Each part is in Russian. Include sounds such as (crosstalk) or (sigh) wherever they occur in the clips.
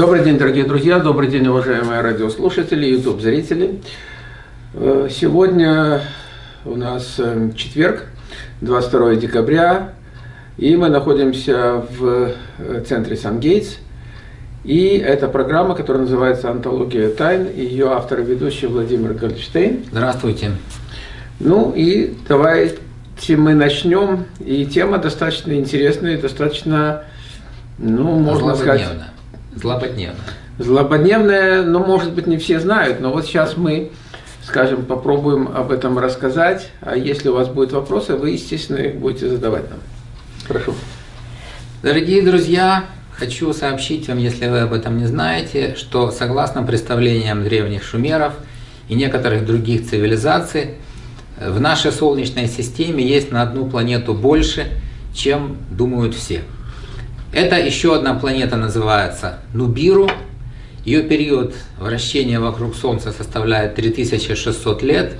Добрый день, дорогие друзья, добрый день, уважаемые радиослушатели, YouTube-зрители. Э, сегодня у нас э, четверг, 22 декабря, и мы находимся в э, центре Сан-Гейтс. И это программа, которая называется «Антология тайн», и ее автор и ведущий Владимир Гольдштейн. Здравствуйте. Ну и давайте мы начнем. И тема достаточно интересная, достаточно, ну, можно сказать... Злободневно. Злободневное, ну, может быть, не все знают, но вот сейчас мы, скажем, попробуем об этом рассказать. А если у вас будут вопросы, вы, естественно, их будете задавать нам. Прошу. Дорогие друзья, хочу сообщить вам, если вы об этом не знаете, что согласно представлениям древних шумеров и некоторых других цивилизаций, в нашей Солнечной системе есть на одну планету больше, чем думают все. Это еще одна планета называется Нубиру. Ее период вращения вокруг Солнца составляет 3600 лет.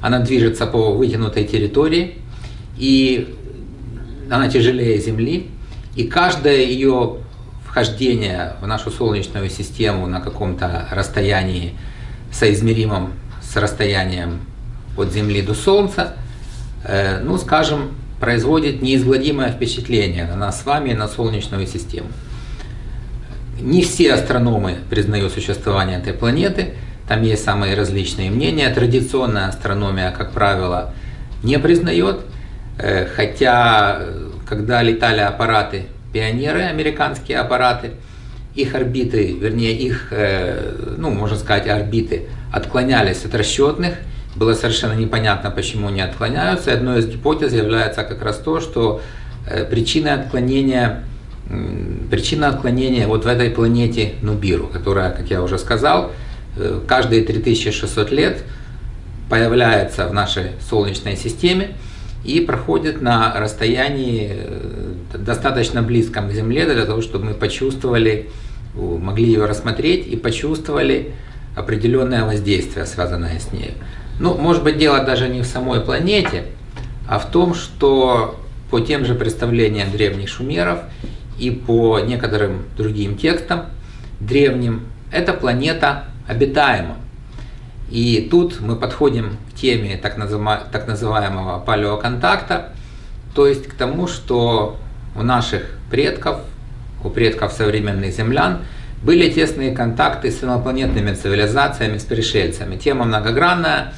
Она движется по вытянутой территории, и она тяжелее Земли. И каждое ее вхождение в нашу Солнечную систему на каком-то расстоянии, соизмеримом с расстоянием от Земли до Солнца, э, ну, скажем, производит неизгладимое впечатление на нас с вами и на Солнечную систему. Не все астрономы признают существование этой планеты, там есть самые различные мнения. Традиционная астрономия, как правило, не признает, э, хотя когда летали аппараты, пионеры, американские аппараты, их орбиты, вернее их, э, ну, можно сказать, орбиты отклонялись от расчетных, было совершенно непонятно, почему они отклоняются. И одной из гипотез является как раз то, что э, причиной отклонения, причина отклонения вот в этой планете Нубиру, которая, как я уже сказал, э, каждые 3600 лет появляется в нашей Солнечной системе и проходит на расстоянии э, достаточно близком к Земле для того, чтобы мы почувствовали, могли ее рассмотреть и почувствовали определенное воздействие, связанное с ней. Ну, может быть, дело даже не в самой планете, а в том, что по тем же представлениям древних шумеров и по некоторым другим текстам древним, эта планета обитаема. И тут мы подходим к теме так, так называемого палеоконтакта, то есть к тому, что у наших предков, у предков современных землян, были тесные контакты с инопланетными цивилизациями, с пришельцами. Тема многогранная,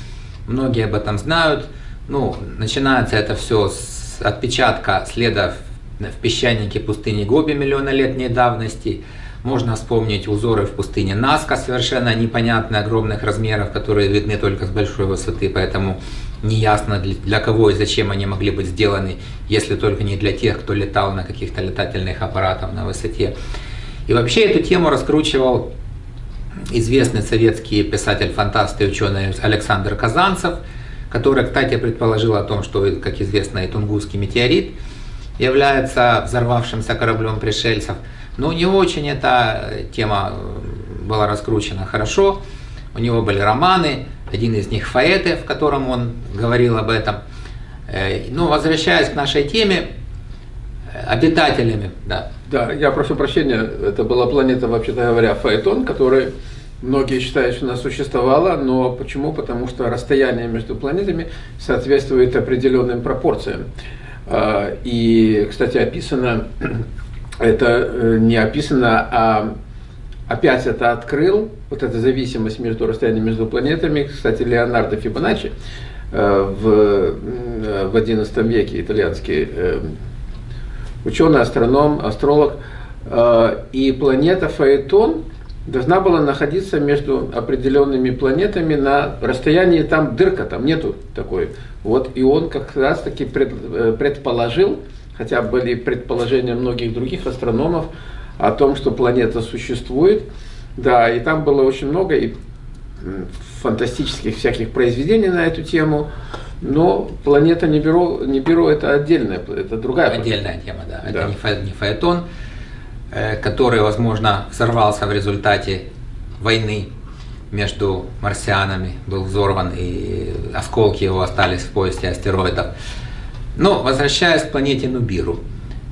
многие об этом знают. Ну, начинается это все с отпечатка следов в песчанике пустыни Гоби миллионолетней давности. Можно вспомнить узоры в пустыне Наска, совершенно непонятные, огромных размеров, которые видны только с большой высоты, поэтому неясно для кого и зачем они могли быть сделаны, если только не для тех, кто летал на каких-то летательных аппаратах на высоте. И вообще эту тему раскручивал известный советский писатель-фантаст и ученый Александр Казанцев, который, кстати, предположил о том, что, как известно, и Тунгусский метеорит является взорвавшимся кораблем пришельцев. Но него очень эта тема была раскручена хорошо. У него были романы, один из них «Фаэты», в котором он говорил об этом. Э, ну, возвращаясь к нашей теме, обитателями, да. Да, я прошу прощения, это была планета, вообще-то говоря, Фаэтон, который многие считают, что она существовала, но почему? Потому что расстояние между планетами соответствует определенным пропорциям. А, и, кстати, описано, (clears throat) это э, не описано, а опять это открыл, вот эта зависимость между расстоянием между планетами, кстати, Леонардо Фибоначчи э, в, в XI веке, итальянский э, ученый, астроном, астролог, и планета Фаэтон – должна была находиться между определенными планетами на расстоянии, там дырка, там нету такой. Вот, и он как раз таки э, предположил, хотя были предположения многих других астрономов о том, что планета существует. Да, и там было очень много и фантастических всяких произведений на эту тему. Но планета Нибиру, Нибиру это отдельная, это другая Отдельная тема, да. да. Это не фаэтон. Э, который, возможно, взорвался в результате войны между марсианами, был взорван, и осколки его остались в поясе астероидов. Но, возвращаясь к планете Нубиру.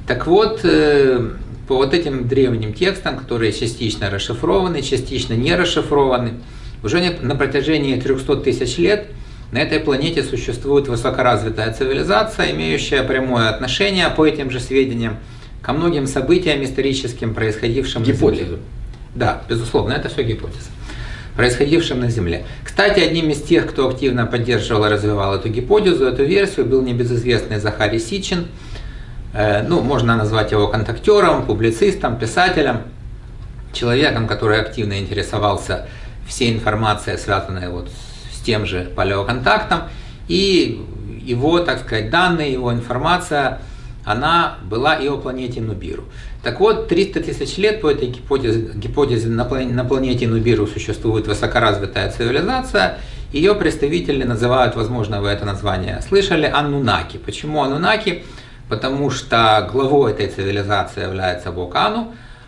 Так вот, э, по вот этим древним текстам, которые частично расшифрованы, частично не расшифрованы. Уже на протяжении 300 тысяч лет на этой планете существует высокоразвитая цивилизация, имеющая прямое отношение по этим же сведениям ко многим событиям историческим, происходившим Гипотеза. на Земле. Да, безусловно, это все гипотеза происходившим на Земле. Кстати, одним из тех, кто активно поддерживал и развивал эту гипотезу, эту версию, был небезызвестный Захарий Сичин. Э, ну, можно назвать его контактером, публицистом, писателем, человеком, который активно интересовался всей информацией, связанной вот с тем же палеоконтактом. И его, так сказать, данные, его информация, она была и о планете Нубиру. Так вот, 300 тысяч лет по этой гипотезе, гипотезе на, планете Нубиру существует высокоразвитая цивилизация. Ее представители называют, возможно, вы это название слышали, Аннунаки. Почему Аннунаки? Потому что главой этой цивилизации является Бог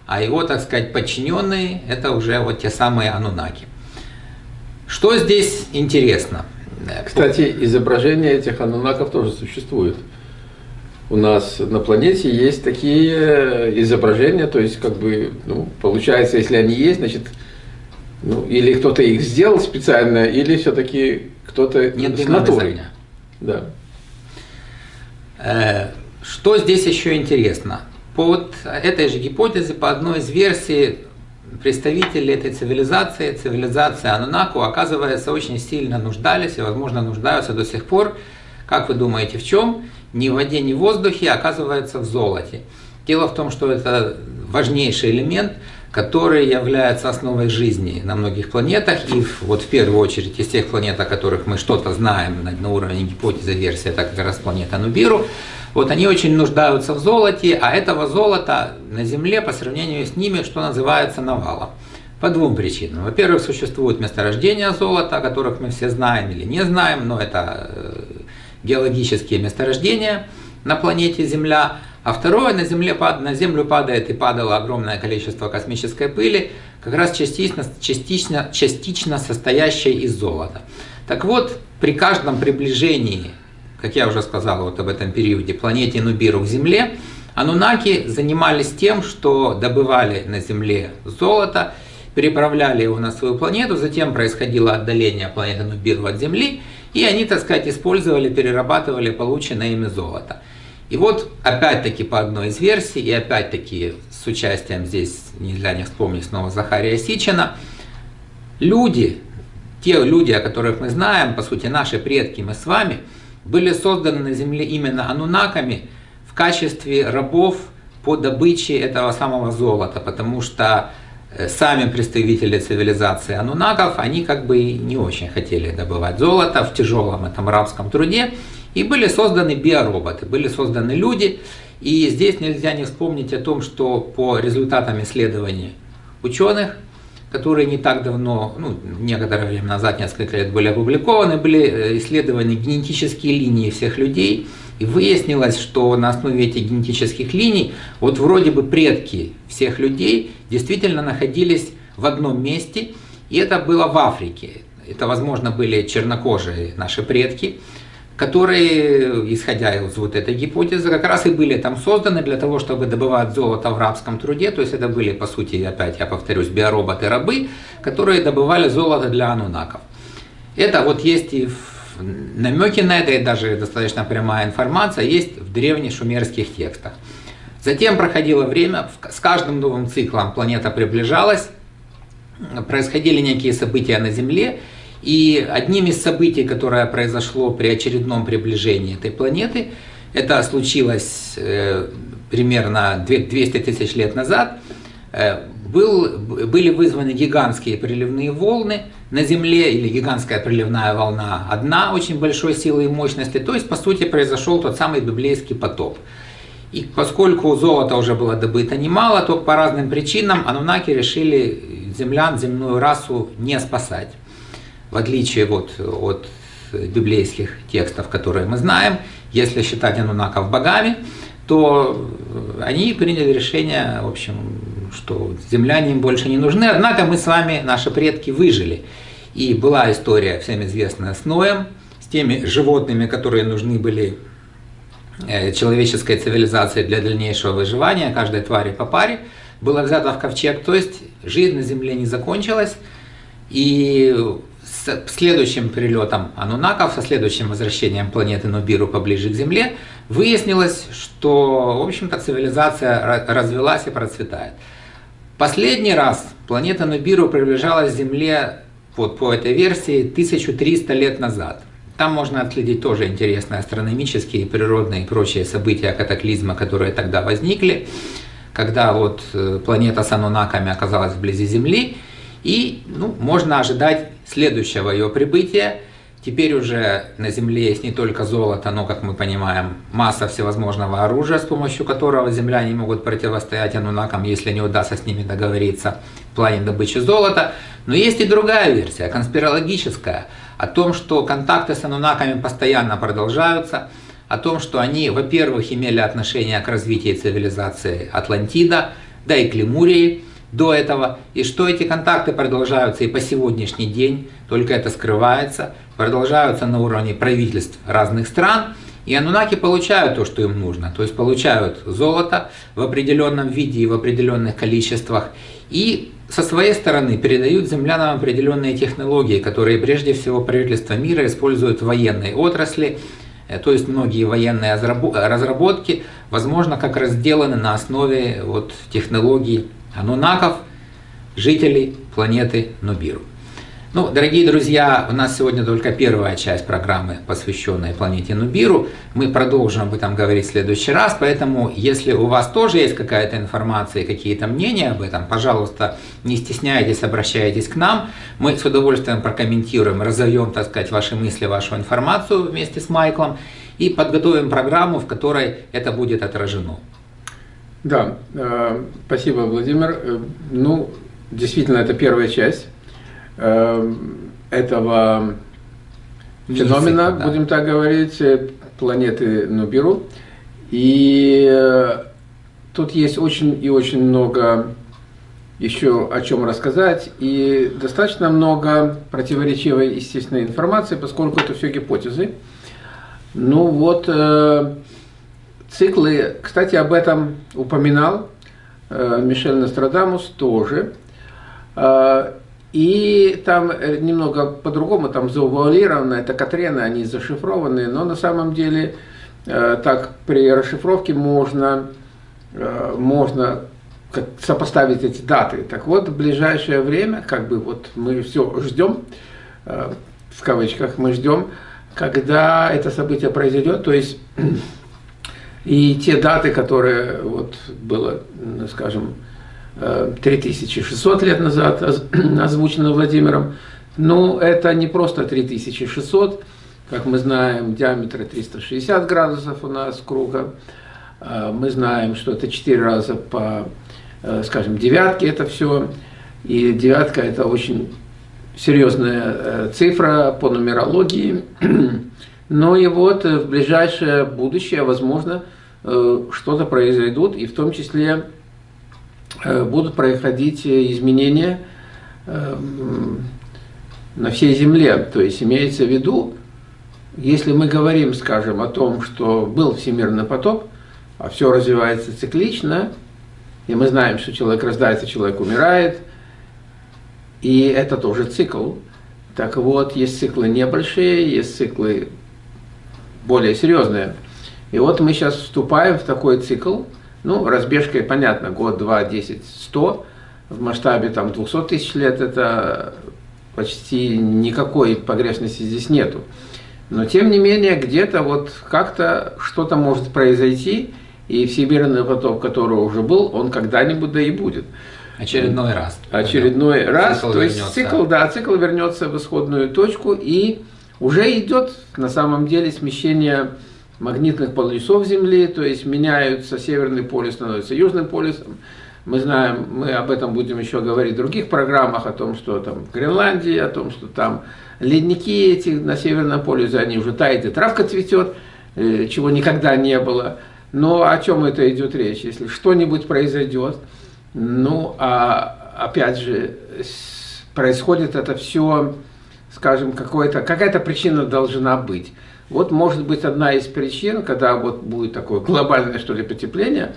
а его, так сказать, подчиненные – это уже вот те самые Анунаки. Что здесь интересно? Кстати, изображения этих анунаков тоже существуют у нас на планете есть такие изображения, то есть как бы, ну, получается, если они есть, значит, ну, или кто-то их сделал специально, или все-таки кто-то с натурой. Да. Э, что здесь еще интересно? По вот этой же гипотезе, по одной из версий, представители этой цивилизации, цивилизации Анунаку, оказывается, очень сильно нуждались и, возможно, нуждаются до сих пор. Как вы думаете, в чем? ни в воде, ни в воздухе, оказывается в золоте. Дело в том, что это важнейший элемент, который является основой жизни на многих планетах, и вот в первую очередь из тех планет, о которых мы что-то знаем на, уровне гипотезы версии, это как раз планета Нубиру, вот они очень нуждаются в золоте, а этого золота на Земле по сравнению с ними, что называется, навалом. По двум причинам. Во-первых, существуют месторождения золота, о которых мы все знаем или не знаем, но это э, геологические месторождения на планете Земля, а второе, на, земле, на Землю падает и падало огромное количество космической пыли, как раз частично, частично, частично состоящей из золота. Так вот, при каждом приближении, как я уже сказал вот об этом периоде, планете Нубиру к Земле, анунаки занимались тем, что добывали на Земле золото, переправляли его на свою планету, затем происходило отдаление планеты Нубиру от Земли, и они, так сказать, использовали, перерабатывали полученное ими золото. И вот, опять-таки, по одной из версий, и опять-таки с участием здесь, нельзя не вспомнить снова Захария Сичина, люди, те люди, о которых мы знаем, по сути, наши предки, мы с вами, были созданы на Земле именно анунаками в качестве рабов по добыче этого самого золота, потому что сами представители цивилизации анунаков, они как бы не очень хотели добывать золото в тяжелом этом рабском труде, и были созданы биороботы, были созданы люди, и здесь нельзя не вспомнить о том, что по результатам исследований ученых, которые не так давно, ну, некоторое время назад, несколько лет были опубликованы, были э, исследованы генетические линии всех людей, и выяснилось, что на основе этих генетических линий, вот вроде бы предки всех людей действительно находились в одном месте, и это было в Африке. Это, возможно, были чернокожие наши предки, которые, исходя из вот этой гипотезы, как раз и были там созданы для того, чтобы добывать золото в рабском труде. То есть это были, по сути, опять я повторюсь, биороботы-рабы, которые добывали золото для анунаков. Это вот есть и намеки на это, и даже достаточно прямая информация есть в древних шумерских текстах. Затем проходило время, с каждым новым циклом планета приближалась, происходили некие события на Земле, и одним из событий, которое произошло при очередном приближении этой планеты, это случилось э, примерно 200 тысяч лет назад, э, был, были вызваны гигантские приливные волны на Земле, или гигантская приливная волна одна очень большой силы и мощности, то есть, по сути, произошел тот самый библейский потоп. И поскольку золота уже было добыто немало, то по разным причинам анунаки решили землян, земную расу не спасать. В отличие вот от библейских текстов, которые мы знаем, если считать анунаков богами, то они приняли решение, в общем, что земляне им больше не нужны. Однако мы с вами, наши предки, выжили. И была история всем известная с Ноем, с теми животными, которые нужны были э, человеческой цивилизации для дальнейшего выживания, каждой твари по паре, было взято в ковчег. То есть жизнь на Земле не закончилась, и с следующим прилетом анунаков, со следующим возвращением планеты Нубиру поближе к Земле, выяснилось, что, в общем-то, цивилизация развелась и процветает. Последний раз планета Нубиру приближалась к Земле вот по этой версии 1300 лет назад. Там можно отследить тоже интересные астрономические, природные и прочие события, катаклизма, которые тогда возникли, когда вот э, планета с анунаками оказалась вблизи Земли, и ну, можно ожидать следующего ее прибытия. Теперь уже на Земле есть не только золото, но, как мы понимаем, масса всевозможного оружия, с помощью которого земляне могут противостоять анунакам, если не удастся с ними договориться в плане добычи золота. Но есть и другая версия, конспирологическая, о том, что контакты с анунаками постоянно продолжаются, о том, что они, во-первых, имели отношение к развитию цивилизации Атлантида, да и к Лемурии, до этого, и что эти контакты продолжаются и по сегодняшний день, только это скрывается, продолжаются на уровне правительств разных стран, и анунаки получают то, что им нужно, то есть получают золото в определенном виде и в определенных количествах, и со своей стороны передают землянам определенные технологии, которые прежде всего правительство мира используют в военной отрасли, э, то есть многие военные разработки, возможно, как раз сделаны на основе вот, технологий анунаков, жителей планеты Нубиру. Ну, дорогие друзья, у нас сегодня только первая часть программы, посвященная планете Нубиру. Мы продолжим об этом говорить в следующий раз, поэтому если у вас тоже есть какая-то информация и какие-то мнения об этом, пожалуйста, не стесняйтесь, обращайтесь к нам. Мы с удовольствием прокомментируем, разовьем, так сказать, ваши мысли, вашу информацию вместе с Майклом и подготовим программу, в которой это будет отражено. Да, э, спасибо, Владимир. Э, ну, действительно, это первая часть э, этого феномена, да. будем так говорить, планеты Нубиру. И тут есть очень и очень много еще о чем рассказать, и достаточно много противоречивой, естественной информации, поскольку это все гипотезы. Ну вот, Циклы, кстати, об этом упоминал э, Мишель Нострадамус тоже. Э, и там немного по-другому, там завуалировано, это Катрены, они зашифрованы, но на самом деле э, так при расшифровке можно, можно сопоставить эти даты. Так вот, в ближайшее время, как бы вот мы все ждем, в кавычках мы ждем, когда это событие произойдет, то есть (clears throat) и те даты, которые вот было, скажем, 3600 э, лет назад (clears throat) озвучено Владимиром, ну, это не просто 3600, как мы знаем, диаметр 360 градусов у нас круга, э, мы знаем, что это 4 раза по, э, скажем, девятке это все, и девятка это очень серьезная цифра по нумерологии, (clears throat) но и вот в ближайшее будущее, возможно, Э, что-то произойдут, и в том числе э, будут происходить изменения э, на всей Земле. То есть имеется в виду, если мы говорим, скажем, о том, что был всемирный потоп, а все развивается циклично, и мы знаем, что человек рождается, человек умирает, и это тоже цикл. Так вот, есть циклы небольшие, есть циклы более серьезные – и вот мы сейчас вступаем в такой цикл, ну, разбежкой, понятно, год, два, десять, сто, в масштабе там 200 тысяч лет это почти никакой погрешности здесь нету. Но тем не менее, где-то вот как-то что-то может произойти, и всемирный поток, который уже был, он когда-нибудь да и будет. Очередной раз. Очередной раз. Цикл то вернется. есть цикл, да, цикл вернется в исходную точку, и уже идет на самом деле смещение магнитных полюсов Земли, то есть меняются северный полюс, становится южным полюсом. Мы знаем, мы об этом будем еще говорить в других программах, о том, что там Гренландии, о том, что там ледники эти на северном полюсе, они уже тают, и травка цветет, э, чего никогда не было. Но о чем это идет речь? Если что-нибудь произойдет, ну, а опять же, происходит это все скажем, какая-то причина должна быть. Вот может быть одна из причин, когда вот будет такое глобальное что ли потепление,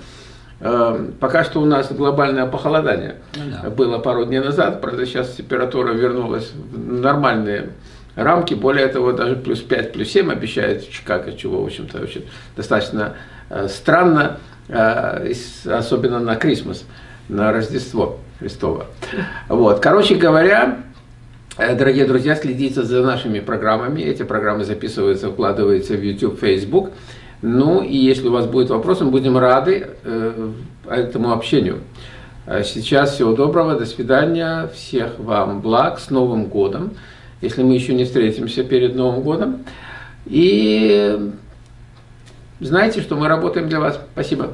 э, Пока что у нас глобальное похолодание ну, да. было пару дней назад, правда сейчас температура вернулась в нормальные рамки, более того, даже плюс 5, плюс 7 обещает в Чикаго, чего, в общем-то, очень достаточно э, странно, э, особенно на Крисмас, на Рождество Христово. Вот. Короче говоря, дорогие друзья, следите за нашими программами. Эти программы записываются, вкладываются в YouTube, Facebook. Ну и если у вас будет вопрос, мы будем рады э, этому общению. А сейчас всего доброго, до свидания, всех вам благ, с Новым годом, если мы еще не встретимся перед Новым годом. И знаете, что мы работаем для вас. Спасибо.